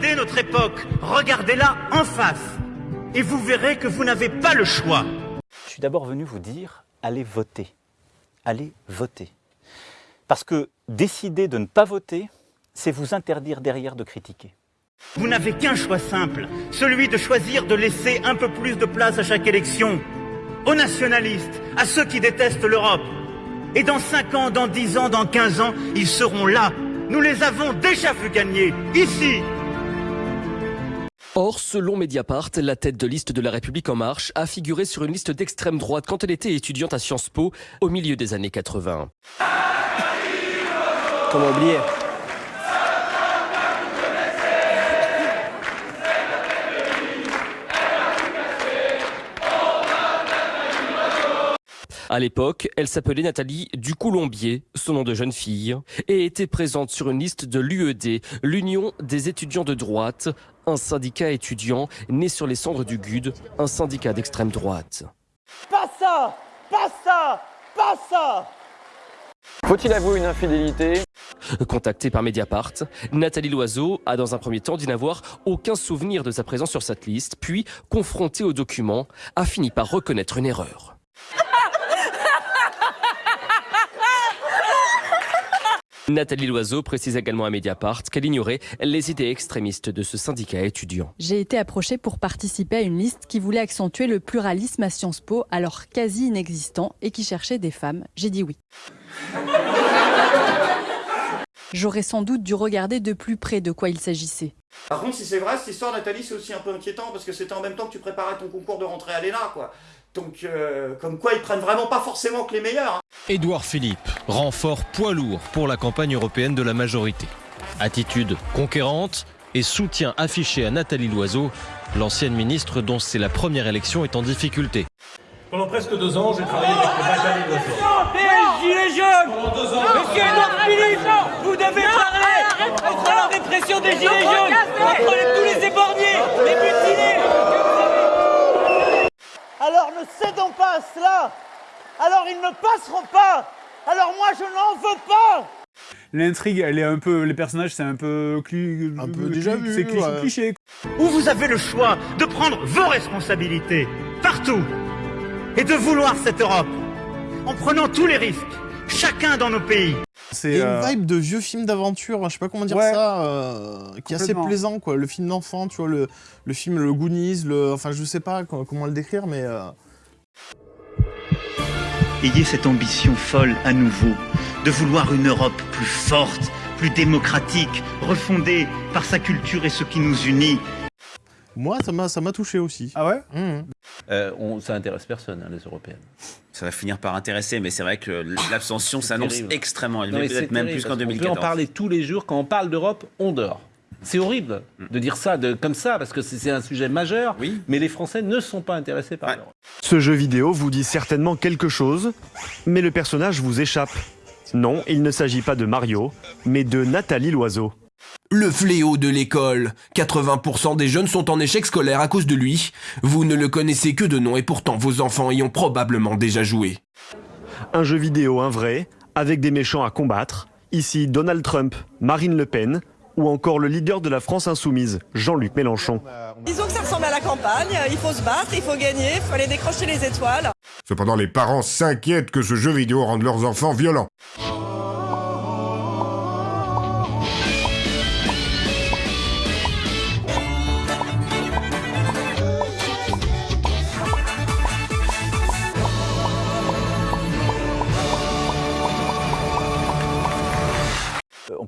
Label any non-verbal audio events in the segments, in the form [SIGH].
Regardez notre époque, regardez-la en face, et vous verrez que vous n'avez pas le choix. Je suis d'abord venu vous dire, allez voter. Allez voter. Parce que décider de ne pas voter, c'est vous interdire derrière de critiquer. Vous n'avez qu'un choix simple, celui de choisir de laisser un peu plus de place à chaque élection, aux nationalistes, à ceux qui détestent l'Europe. Et dans 5 ans, dans 10 ans, dans 15 ans, ils seront là. Nous les avons déjà vu gagner, ici. Or, selon Mediapart, la tête de liste de La République En Marche a figuré sur une liste d'extrême droite quand elle était étudiante à Sciences Po au milieu des années 80. Comment oublier? À l'époque, elle s'appelait Nathalie Ducoulombier, son nom de jeune fille, et était présente sur une liste de l'UED, l'Union des étudiants de droite, un syndicat étudiant né sur les cendres du GUD, un syndicat d'extrême droite. Pas ça Pas ça Pas ça Faut-il avouer une infidélité? Contactée par Mediapart, Nathalie Loiseau a dans un premier temps dit n'avoir aucun souvenir de sa présence sur cette liste, puis, confrontée aux documents, a fini par reconnaître une erreur. Nathalie Loiseau précise également à Mediapart qu'elle ignorait les idées extrémistes de ce syndicat étudiant. J'ai été approchée pour participer à une liste qui voulait accentuer le pluralisme à Sciences Po, alors quasi inexistant, et qui cherchait des femmes. J'ai dit oui. J'aurais sans doute dû regarder de plus près de quoi il s'agissait. Par contre, si c'est vrai, cette histoire, Nathalie, c'est aussi un peu inquiétant parce que c'était en même temps que tu préparais ton concours de rentrée à l'ENA, quoi. Donc, euh, comme quoi, ils prennent vraiment pas forcément que les meilleurs. hein. Édouard Philippe, renfort poids lourd pour la campagne européenne de la majorité. Attitude conquérante et soutien affiché à Nathalie Loiseau, l'ancienne ministre dont c'est la première élection est en difficulté. Pendant presque deux ans, j'ai travaillé avec Nathalie Loiseau. Des gilets jaunes Monsieur Edouard Philippe Vous devez parler contre la répression des gilets jaunes Contre les- tous les éborgnés Les Alors ne cédons pas à cela Alors ils ne passeront pas Alors moi je n'en veux pas L'intrigue, elle est un peu. Les personnages, c'est un peu. Cli... Un peu déjà vu, C'est cliché. ouais. cliché. Où vous avez le choix de prendre vos responsabilités, partout, et de vouloir cette Europe, en prenant tous les risques, chacun dans nos pays. Il y a une vibe de vieux film d'aventure, je sais pas comment dire Ouais. ça, euh, qui est assez plaisant, quoi. Le film d'enfant, tu vois, le, le film Le Goonies, le, enfin, je sais pas co- comment le décrire, mais. euh, Ayez cette ambition folle à nouveau, de vouloir une Europe plus forte, plus démocratique, refondée par sa culture et ce qui nous unit. Moi, ça m'a, ça m'a touché aussi. Ah ouais? Euh, on, ça intéresse personne, hein, les européennes. Ça va finir par intéresser, mais c'est vrai que l'abstention s'annonce extrêmement élevée, peut-être même terrible, plus qu'en parce qu'on 2014. peut en parler tous les jours. Quand on parle d'Europe, on dort. C'est horrible de dire ça de, comme ça, parce que c'est c'est un sujet majeur, mais les Français ne sont pas intéressés par l'Europe. Ce jeu vidéo vous dit certainement quelque chose, mais le personnage vous échappe. Non, il ne s'agit pas de Mario, mais de Nathalie Loiseau. Le fléau de l'école. 80% des jeunes sont en échec scolaire à cause de lui. Vous ne le connaissez que de nom et pourtant vos enfants y ont probablement déjà joué. Un jeu vidéo, un vrai, avec des méchants à combattre. Ici Donald Trump, Marine Le Pen, ou encore le leader de la France insoumise, Jean-Luc Mélenchon. Disons que ça ressemble à la campagne, il faut se battre, il faut gagner, il faut aller décrocher les étoiles. Cependant, les parents s'inquiètent que ce jeu vidéo rende leurs enfants violents.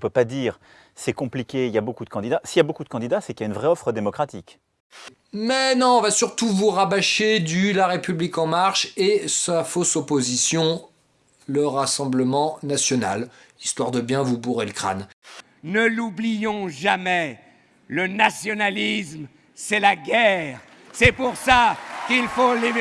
Peut pas dire c'est compliqué, il y a beaucoup de candidats. S'il y a beaucoup de candidats, c'est qu'il y a une vraie offre démocratique. Mais non, on va surtout vous rabâcher du La République En Marche et sa fausse opposition, le Rassemblement National, histoire de bien vous bourrer le crâne. Ne l'oublions jamais, le nationalisme, c'est la guerre. C'est pour ça qu'il faut les...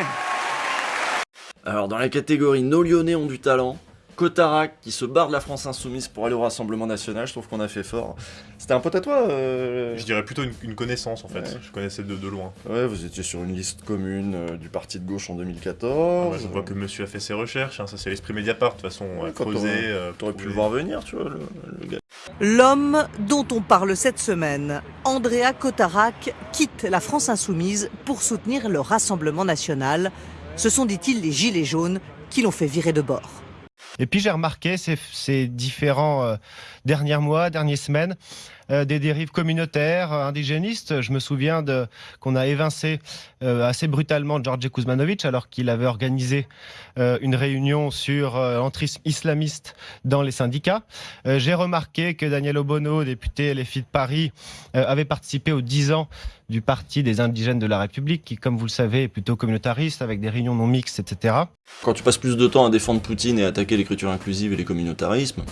Alors, dans la catégorie Nos Lyonnais ont du talent, Cotarac qui se barre de la France Insoumise pour aller au Rassemblement National, je trouve qu'on a fait fort. C'était un pote à toi euh, Je dirais plutôt une, une connaissance en fait, Ouais. je connaissais de, de loin. Ouais, vous étiez sur une liste commune euh, du parti de gauche en Ah 2014. bah, je vois que monsieur a fait ses recherches, hein, ça c'est l'esprit Mediapart de toute façon, Ouais, à creuser. euh, T'aurais pu le voir venir, tu vois, le, le gars. L'homme dont on parle cette semaine, Andrea Cotarac, quitte la France insoumise pour soutenir le Rassemblement national. Ce sont, dit-il, les Gilets jaunes qui l'ont fait virer de bord. Et puis j'ai remarqué ces, différents euh, derniers mois, dernières semaines, des dérives communautaires, euh, indigénistes. Je me souviens de qu'on a évincé euh, assez brutalement Georgi Kuzmanovic alors qu'il avait organisé euh, une réunion sur euh, l'entrisme islamiste dans les syndicats. Euh, j'ai remarqué que Daniel Obono, député LFI de Paris, euh, avait participé aux 10 ans du Parti des indigènes de la République, qui, comme vous le savez, est plutôt communautariste, avec des réunions non mixtes, etc. Quand tu passes plus de temps à défendre Poutine et à attaquer l'écriture inclusive et les communautarismes,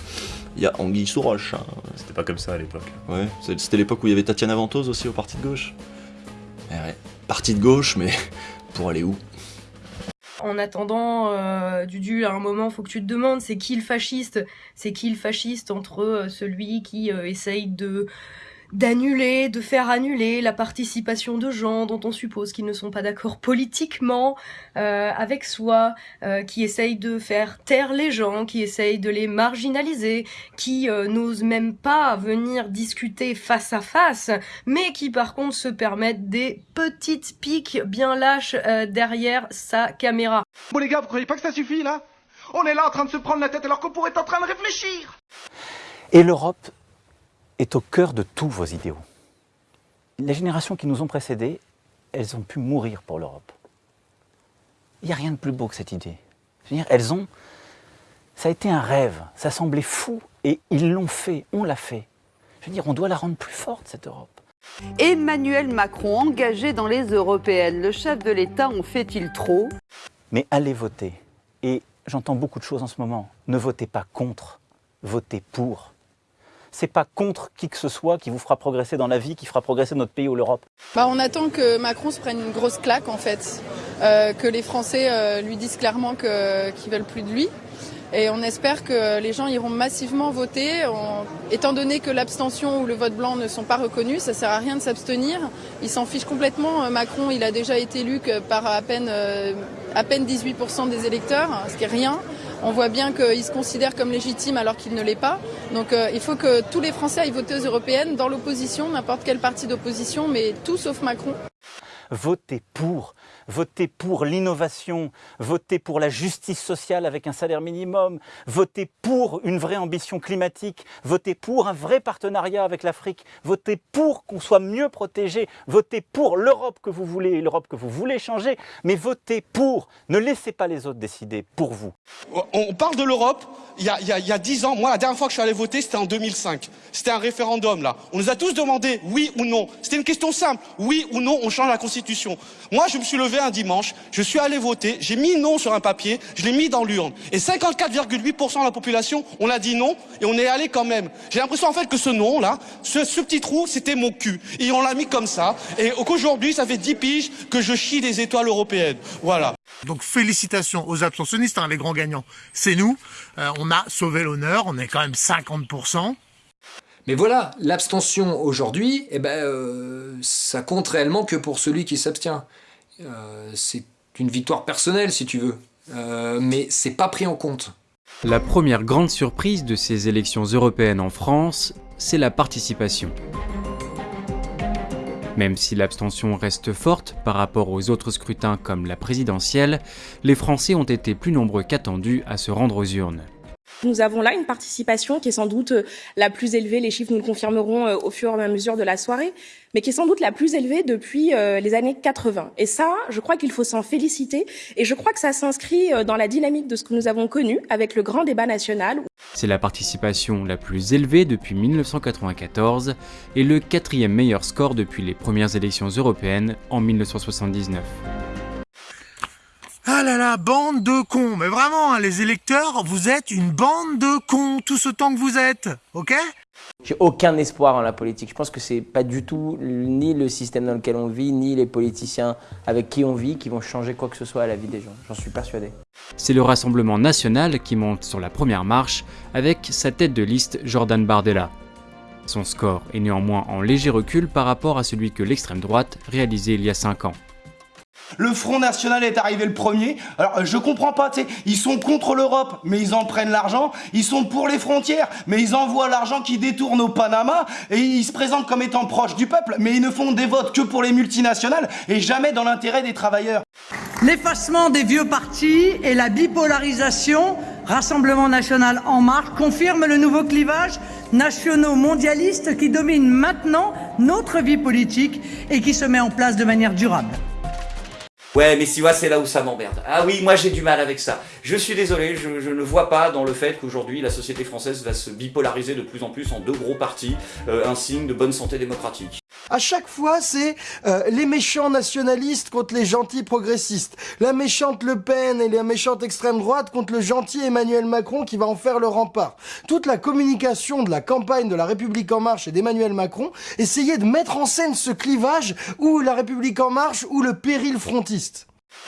il y a Anguille sous roche. hein. C'était pas comme ça à l'époque. Ouais, c'était l'époque où il y avait Tatiana Ventose aussi au parti de gauche. Eh ouais, parti de gauche, mais [LAUGHS] pour aller où? En attendant, euh, Dudu, à un moment, faut que tu te demandes, c'est qui le fasciste? C'est qui le fasciste entre euh, celui qui euh, essaye de d'annuler, de faire annuler la participation de gens dont on suppose qu'ils ne sont pas d'accord politiquement euh, avec soi, euh, qui essayent de faire taire les gens, qui essayent de les marginaliser, qui euh, n'osent même pas venir discuter face à face, mais qui par contre se permettent des petites piques bien lâches euh, derrière sa caméra. Bon les gars, vous croyez pas que ça suffit là? On est là en train de se prendre la tête alors qu'on pourrait être en train de réfléchir Et l'Europe est au cœur de tous vos idéaux. Les générations qui nous ont précédés, elles ont pu mourir pour l'Europe. Il n'y a rien de plus beau que cette idée. Je veux dire, elles ont. Ça a été un rêve, ça semblait fou, et ils l'ont fait, on l'a fait. Je veux dire, on doit la rendre plus forte, cette Europe. Emmanuel Macron engagé dans les européennes. Le chef de l'État en fait-il trop? Mais allez voter. Et j'entends beaucoup de choses en ce moment. Ne votez pas contre, votez pour. C'est pas contre qui que ce soit qui vous fera progresser dans la vie, qui fera progresser notre pays ou l'Europe. Bah, on attend que Macron se prenne une grosse claque en fait, Euh, que les Français euh, lui disent clairement qu'ils veulent plus de lui. Et on espère que les gens iront massivement voter. Étant donné que l'abstention ou le vote blanc ne sont pas reconnus, ça sert à rien de s'abstenir. Il s'en fiche complètement. Euh, Macron, il a déjà été élu par à peine, à peine 18% des électeurs, ce qui est rien. On voit bien qu'il se considère comme légitime alors qu'il ne l'est pas. Donc euh, il faut que tous les Français aillent voter aux européennes, dans l'opposition, n'importe quel parti d'opposition, mais tout sauf Macron. Votez pour. Votez pour l'innovation, votez pour la justice sociale avec un salaire minimum, votez pour une vraie ambition climatique, votez pour un vrai partenariat avec l'Afrique, votez pour qu'on soit mieux protégé, votez pour l'Europe que vous voulez, l'Europe que vous voulez changer, mais votez pour. Ne laissez pas les autres décider pour vous. On parle de l'Europe, il y a 10 ans, moi la dernière fois que je suis allé voter c'était en 2005. C'était un référendum là. On nous a tous demandé oui ou non. C'était une question simple, oui ou non on change la Constitution. Moi je me suis levé un dimanche, je suis allé voter, j'ai mis non sur un papier, je l'ai mis dans l'urne. Et 54,8% de la population, on a dit non et on est allé quand même. J'ai l'impression en fait que ce non là, ce, ce petit trou c'était mon cul. Et on l'a mis comme ça. Et qu'aujourd'hui ça fait 10 piges que je chie des étoiles européennes. Voilà. Donc félicitations aux abstentionnistes, hein, les grands gagnants. C'est nous. Euh, on a sauvé l'honneur, on est quand même 50%. Mais voilà, l'abstention aujourd'hui, eh ben, euh, ça compte réellement que pour celui qui s'abstient. Euh, c'est une victoire personnelle, si tu veux, Euh, mais c'est pas pris en compte. La première grande surprise de ces élections européennes en France, c'est la participation. Même si l'abstention reste forte par rapport aux autres scrutins comme la présidentielle, les Français ont été plus nombreux qu'attendus à se rendre aux urnes. Nous avons là une participation qui est sans doute euh, la plus élevée, les chiffres nous le confirmeront euh, au fur et à mesure de la soirée, mais qui est sans doute la plus élevée depuis euh, les années 80. Et ça, je crois qu'il faut s'en féliciter, et je crois que ça s'inscrit dans la dynamique de ce que nous avons connu avec le grand débat national. C'est la participation la plus élevée depuis 1994 et le quatrième meilleur score depuis les premières élections européennes en 1979. Ah là là, bande de cons. Mais vraiment, hein, les électeurs, vous êtes une bande de cons, tout ce temps que vous êtes. Ok? J'ai aucun espoir en la politique. Je pense que c'est pas du tout ni le système dans lequel on vit, ni les politiciens avec qui on vit qui vont changer quoi que ce soit à la vie des gens. J'en suis persuadé. C'est le Rassemblement national qui monte sur la première marche avec sa tête de liste Jordan Bardella. Son score est néanmoins en léger recul par rapport à celui que l'extrême droite réalisait il y a 5 ans. Le Front National est arrivé le premier. Alors je comprends pas, tu sais, ils sont contre l'Europe, mais ils en prennent l'argent. Ils sont pour les frontières, mais ils envoient l'argent qui détourne au Panama. Et ils se présentent comme étant proches du peuple, mais ils ne font des votes que pour les multinationales et jamais dans l'intérêt des travailleurs. L'effacement des vieux partis et la bipolarisation, Rassemblement national en marche, confirment le nouveau clivage nationaux mondialiste qui domine maintenant notre vie politique et qui se met en place de manière durable. Ouais, mais si vois, c'est là où ça m'emmerde. Ah oui, moi j'ai du mal avec ça. Je suis désolé, je, ne vois pas dans le fait qu'aujourd'hui la société française va se bipolariser de plus en plus en deux gros partis, euh, un signe de bonne santé démocratique. À chaque fois, c'est euh, les méchants nationalistes contre les gentils progressistes. La méchante Le Pen et la méchante extrême droite contre le gentil Emmanuel Macron qui va en faire le rempart. Toute la communication de la campagne de la République En Marche et d'Emmanuel Macron essayait de mettre en scène ce clivage ou la République En Marche ou le péril frontiste.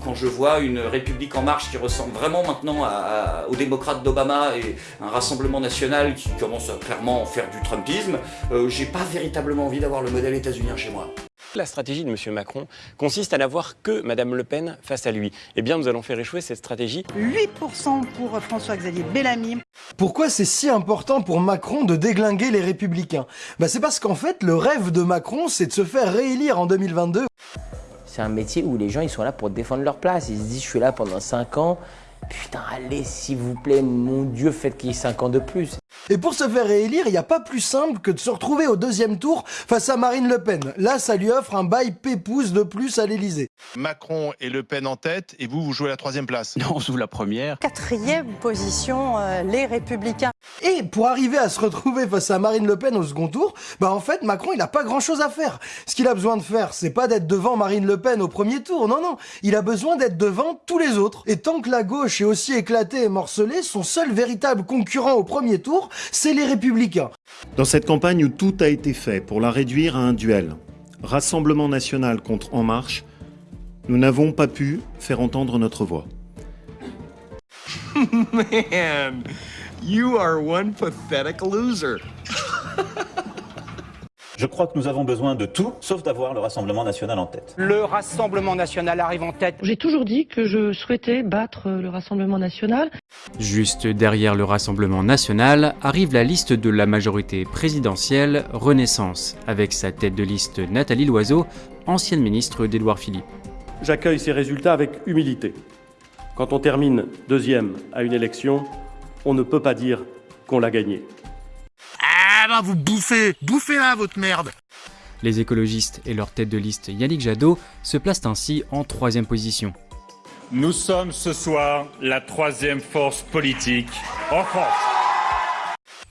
Quand je vois une République en marche qui ressemble vraiment maintenant à, à, aux démocrates d'Obama et un Rassemblement national qui commence à clairement faire du Trumpisme, euh, j'ai pas véritablement envie d'avoir le modèle états-unien chez moi. La stratégie de M. Macron consiste à n'avoir que Mme Le Pen face à lui. Eh bien, nous allons faire échouer cette stratégie. 8% pour François-Xavier Bellamy. Pourquoi c'est si important pour Macron de déglinguer les républicains? Bah C'est parce qu'en fait, le rêve de Macron, c'est de se faire réélire en 2022. C'est un métier où les gens ils sont là pour défendre leur place. Ils se disent je suis là pendant 5 ans. Putain, allez, s'il vous plaît, mon Dieu, faites qu'il y ait 5 ans de plus. Et pour se faire réélire, il n'y a pas plus simple que de se retrouver au deuxième tour face à Marine Le Pen. Là, ça lui offre un bail pépouze de plus à l'Elysée. Macron et Le Pen en tête, et vous, vous jouez la troisième place. Non, on joue la première. Quatrième position, euh, les Républicains. Et pour arriver à se retrouver face à Marine Le Pen au second tour, bah en fait, Macron, il n'a pas grand-chose à faire. Ce qu'il a besoin de faire, c'est pas d'être devant Marine Le Pen au premier tour, non, non. Il a besoin d'être devant tous les autres. Et tant que la gauche est aussi éclatée et morcelée, son seul véritable concurrent au premier tour, c'est les Républicains. Dans cette campagne où tout a été fait pour la réduire à un duel, Rassemblement national contre En Marche, nous n'avons pas pu faire entendre notre voix. [LAUGHS] Man, you are one pathetic loser. [LAUGHS] Je crois que nous avons besoin de tout, sauf d'avoir le Rassemblement national en tête. Le Rassemblement national arrive en tête. J'ai toujours dit que je souhaitais battre le Rassemblement national. Juste derrière le Rassemblement national arrive la liste de la majorité présidentielle Renaissance, avec sa tête de liste Nathalie Loiseau, ancienne ministre d'Édouard Philippe. J'accueille ces résultats avec humilité. Quand on termine deuxième à une élection, on ne peut pas dire qu'on l'a gagné. Vous bouffez, bouffez là votre merde Les écologistes et leur tête de liste Yannick Jadot se placent ainsi en troisième position. Nous sommes ce soir la troisième force politique en France.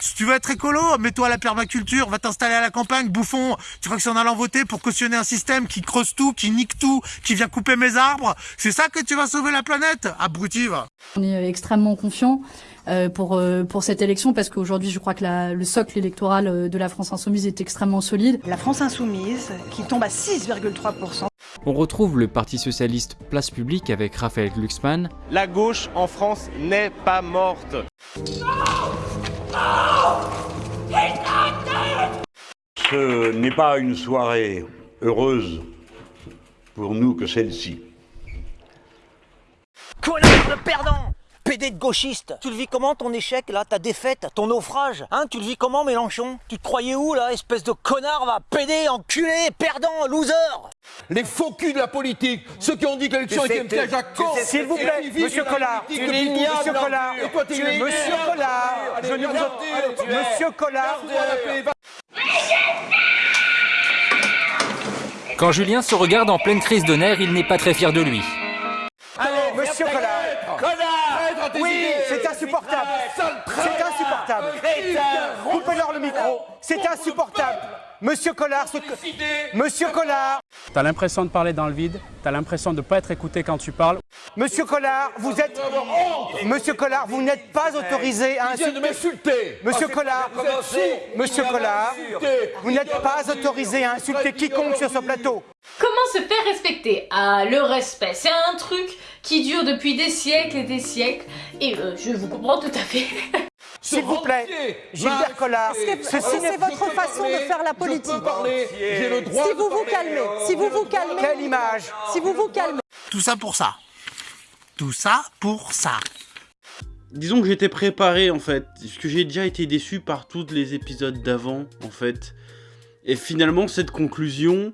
Si tu veux être écolo, mets-toi à la permaculture, va t'installer à la campagne, bouffon. Tu crois que c'est en allant voter pour cautionner un système qui creuse tout, qui nique tout, qui vient couper mes arbres? C'est ça que tu vas sauver la planète? Abruti, va On est extrêmement confiant euh, pour, euh, pour cette élection parce qu'aujourd'hui, je crois que la, le socle électoral euh, de la France Insoumise est extrêmement solide. La France Insoumise, qui tombe à 6,3%. On retrouve le Parti Socialiste Place Publique avec Raphaël Glucksmann. La gauche en France n'est pas morte. Ce n'est pas une soirée heureuse pour nous que celle-ci. Connard de perdant PD de gauchiste. Tu le vis comment ton échec là, ta défaite, ton naufrage Hein Tu le vis comment Mélenchon? Tu te croyais où là, espèce de connard va PD, enculé, perdant, loser? Les faux culs de la politique, ceux qui ont dit que l'élection était un piège à con S'il vous plaît, monsieur Collard, tu monsieur Collard, monsieur Collard, je ne vous Monsieur Collard, Quand Julien se regarde en pleine crise de nerfs, il n'est pas très fier de lui. C'est insupportable. Monsieur Collard, ce Monsieur Collard, T'as l'impression de parler dans le vide, t'as l'impression de ne pas être écouté quand tu parles. Monsieur Collard, vous êtes. Monsieur Collard, vous n'êtes pas autorisé à vient de m'insulter. Monsieur Ah, Collard. Monsieur Collard, vous n'êtes pas autorisé à insulter quiconque sur ce plateau. Comment se faire respecter? Ah, le respect, c'est un truc qui dure depuis des siècles et des siècles, et euh, je vous comprends tout à fait. [LAUGHS] S'il vous plaît, Gilbert Collard, ceci n'est C'est votre façon de faire la politique. J'ai le droit Si de vous vous parler, calmez, si vous vous calmez. Quelle image Si vous vous calmez. Tout ça pour ça. Tout ça pour ça. Disons que j'étais préparé en fait, parce que j'ai déjà été déçu par tous les épisodes d'avant en fait. Et finalement cette conclusion,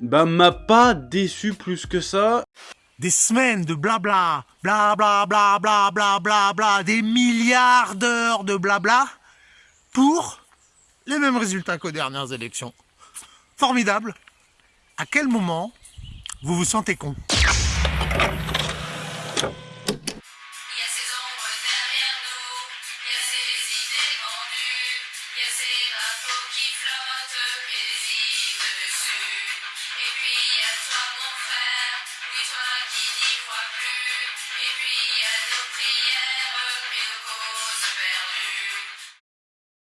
bah m'a pas déçu plus que ça. Des semaines de blabla, blabla, blabla, blabla, blabla, des milliards d'heures de blabla pour les mêmes résultats qu'aux dernières élections. Formidable. À quel moment vous vous sentez con